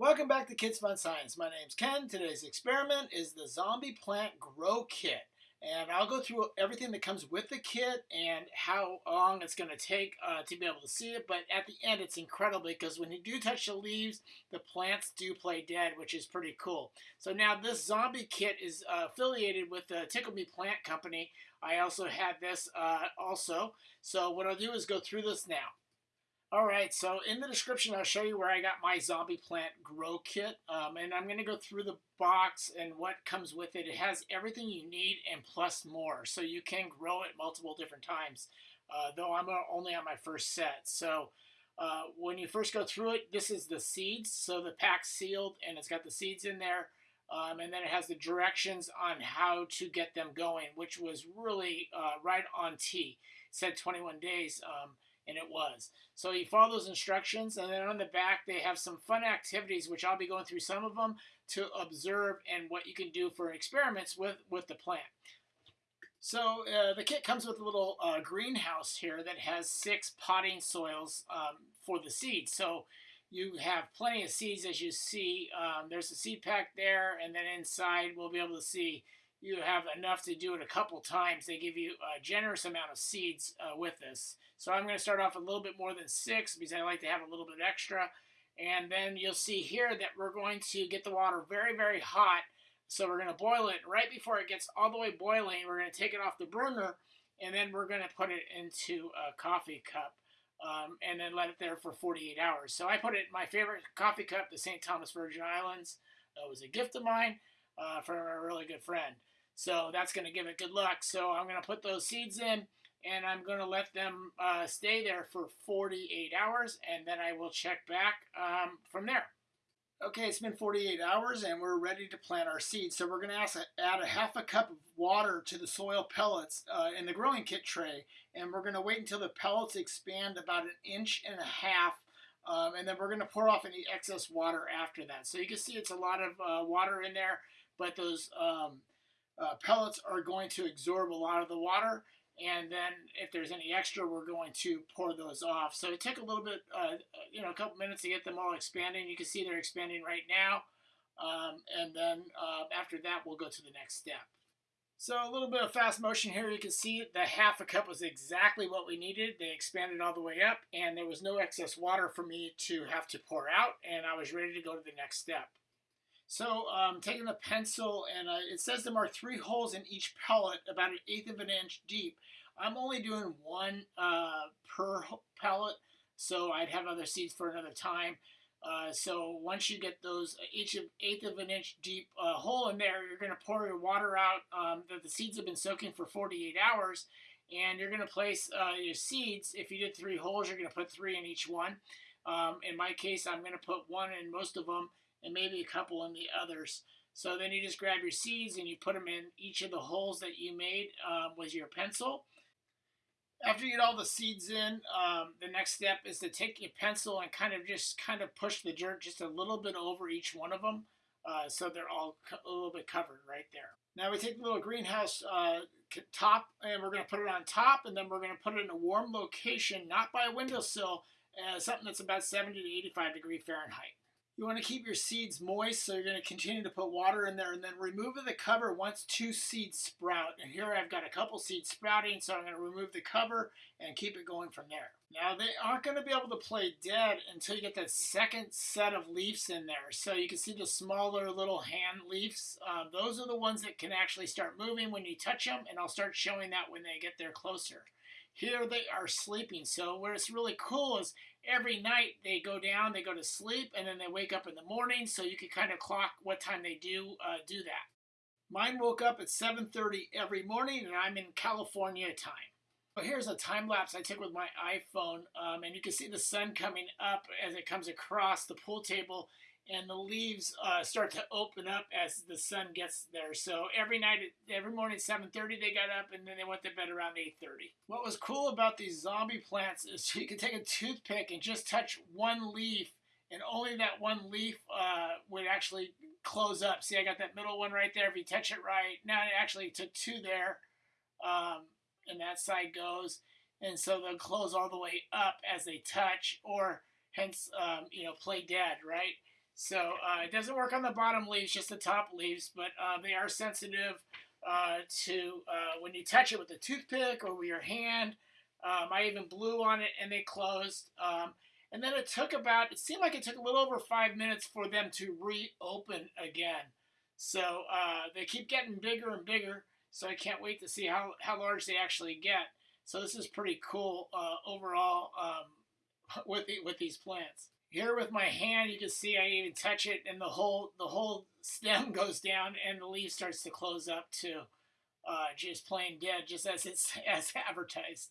Welcome back to Kids Fun Science. My name's Ken. Today's experiment is the Zombie Plant Grow Kit. And I'll go through everything that comes with the kit and how long it's going to take uh, to be able to see it. But at the end, it's incredible because when you do touch the leaves, the plants do play dead, which is pretty cool. So now this zombie kit is uh, affiliated with the Tickle Me Plant Company. I also have this uh, also. So what I'll do is go through this now. All right, so in the description, I'll show you where I got my zombie plant grow kit. Um, and I'm going to go through the box and what comes with it. It has everything you need and plus more. So you can grow it multiple different times, uh, though I'm only on my first set. So uh, when you first go through it, this is the seeds. So the pack's sealed and it's got the seeds in there. Um, and then it has the directions on how to get them going, which was really uh, right on T. Said 21 days. Um, and it was. So you follow those instructions, and then on the back they have some fun activities, which I'll be going through some of them to observe and what you can do for experiments with, with the plant. So uh, the kit comes with a little uh, greenhouse here that has six potting soils um, for the seeds. So you have plenty of seeds as you see. Um, there's a seed pack there, and then inside we'll be able to see you have enough to do it a couple times. They give you a generous amount of seeds uh, with this. So I'm going to start off a little bit more than six because I like to have a little bit extra. And then you'll see here that we're going to get the water very, very hot. So we're going to boil it right before it gets all the way boiling. We're going to take it off the burner and then we're going to put it into a coffee cup. Um, and then let it there for 48 hours. So I put it in my favorite coffee cup, the St. Thomas Virgin Islands. It was a gift of mine uh, from a really good friend. So that's going to give it good luck. So I'm going to put those seeds in and I'm going to let them uh, stay there for 48 hours and then I will check back um, from there. Okay, it's been 48 hours and we're ready to plant our seeds. So we're going to add a half a cup of water to the soil pellets uh, in the growing kit tray. And we're going to wait until the pellets expand about an inch and a half. Um, and then we're going to pour off any excess water after that. So you can see it's a lot of uh, water in there, but those um, uh, pellets are going to absorb a lot of the water and then if there's any extra we're going to pour those off. So it took a little bit uh, you know a couple minutes to get them all expanding. You can see they're expanding right now. Um, and then uh, after that we'll go to the next step. So a little bit of fast motion here. You can see the half a cup was exactly what we needed. They expanded all the way up and there was no excess water for me to have to pour out and I was ready to go to the next step so um, taking the pencil and uh, it says there are three holes in each pellet about an eighth of an inch deep. I'm only doing one uh, per pellet, so I'd have other seeds for another time. Uh, so once you get those each of eighth of an inch deep uh, hole in there, you're going to pour your water out um, that the seeds have been soaking for 48 hours, and you're going to place uh, your seeds. If you did three holes, you're going to put three in each one. Um, in my case, I'm going to put one in most of them, and maybe a couple in the others. So then you just grab your seeds and you put them in each of the holes that you made um, with your pencil. After you get all the seeds in, um, the next step is to take your pencil and kind of just kind of push the dirt just a little bit over each one of them uh, so they're all a little bit covered right there. Now we take the little greenhouse uh, top and we're going to put it on top and then we're going to put it in a warm location, not by a windowsill, uh, something that's about 70 to 85 degree Fahrenheit. You want to keep your seeds moist, so you're going to continue to put water in there and then remove the cover once two seeds sprout. And here I've got a couple seeds sprouting, so I'm going to remove the cover and keep it going from there. Now they aren't going to be able to play dead until you get that second set of leaves in there. So you can see the smaller little hand leaves. Uh, those are the ones that can actually start moving when you touch them, and I'll start showing that when they get there closer. Here they are sleeping. So what's really cool is every night they go down, they go to sleep, and then they wake up in the morning. So you can kind of clock what time they do uh, do that. Mine woke up at 7:30 every morning, and I'm in California time. So here's a time lapse I took with my iPhone, um, and you can see the sun coming up as it comes across the pool table and the leaves uh, start to open up as the sun gets there. So every night, every morning at 7.30 they got up and then they went to bed around 8.30. What was cool about these zombie plants is you can take a toothpick and just touch one leaf and only that one leaf uh, would actually close up. See, I got that middle one right there. If you touch it right, now it actually took two there, um, and that side goes. And so they'll close all the way up as they touch, or hence, um, you know, play dead, right? So uh, it doesn't work on the bottom leaves, just the top leaves, but uh, they are sensitive uh, to uh, when you touch it with a toothpick or with your hand. Um, I even blew on it and they closed. Um, and then it took about, it seemed like it took a little over five minutes for them to reopen again. So uh, they keep getting bigger and bigger. So I can't wait to see how, how large they actually get. So this is pretty cool uh, overall um, with, the, with these plants. Here with my hand, you can see I even touch it, and the whole the whole stem goes down, and the leaf starts to close up too, uh, just plain dead, just as it's as advertised.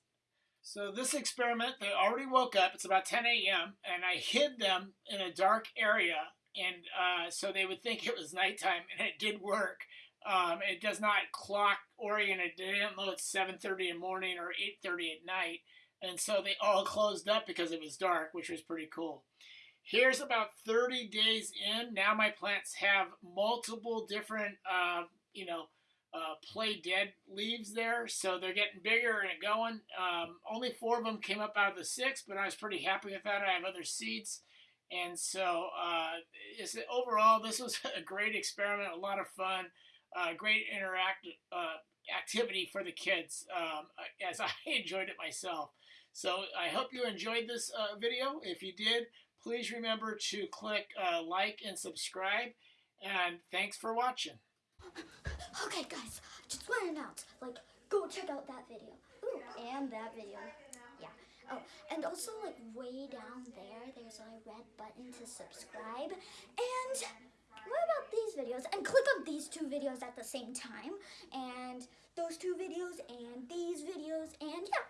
So this experiment, they already woke up. It's about 10 a.m. and I hid them in a dark area, and uh, so they would think it was nighttime, and it did work. Um, it does not clock oriented. They didn't know it's 7:30 in the morning or 8:30 at night, and so they all closed up because it was dark, which was pretty cool. Here's about 30 days in. Now my plants have multiple different, uh, you know, uh, play dead leaves there, so they're getting bigger and going. Um, only four of them came up out of the six, but I was pretty happy with that. I have other seeds, and so uh, overall, this was a great experiment, a lot of fun, uh, great interactive uh, activity for the kids, um, as I enjoyed it myself. So I hope you enjoyed this uh, video. If you did, please remember to click uh, like and subscribe. And thanks for watching. Okay, guys, just want to announce, like, go check out that video. Ooh, and that video. Yeah. Oh, and also, like, way down there, there's a red button to subscribe. And what about these videos? And click on these two videos at the same time. And those two videos and these videos and yeah.